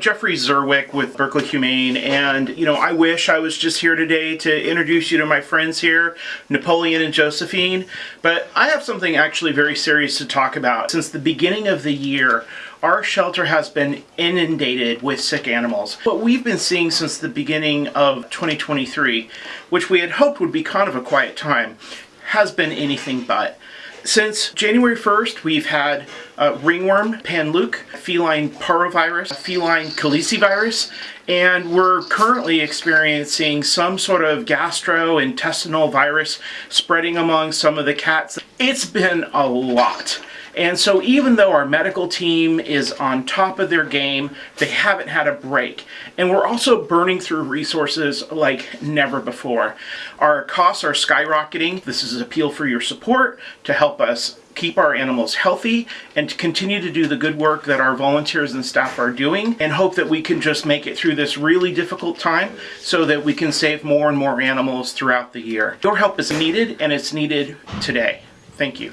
Jeffrey Zerwekh with Berkeley Humane, and you know, I wish I was just here today to introduce you to my friends here, Napoleon and Josephine, but I have something actually very serious to talk about. Since the beginning of the year, our shelter has been inundated with sick animals. What we've been seeing since the beginning of 2023, which we had hoped would be kind of a quiet time, has been anything but. Since January 1st, we've had uh, ringworm, panleuk, feline parvovirus, feline calicivirus, and we're currently experiencing some sort of gastrointestinal virus spreading among some of the cats. It's been a lot. And so even though our medical team is on top of their game, they haven't had a break. And we're also burning through resources like never before. Our costs are skyrocketing. This is an appeal for your support to help us keep our animals healthy and to continue to do the good work that our volunteers and staff are doing and hope that we can just make it through this really difficult time so that we can save more and more animals throughout the year. Your help is needed and it's needed today. Thank you.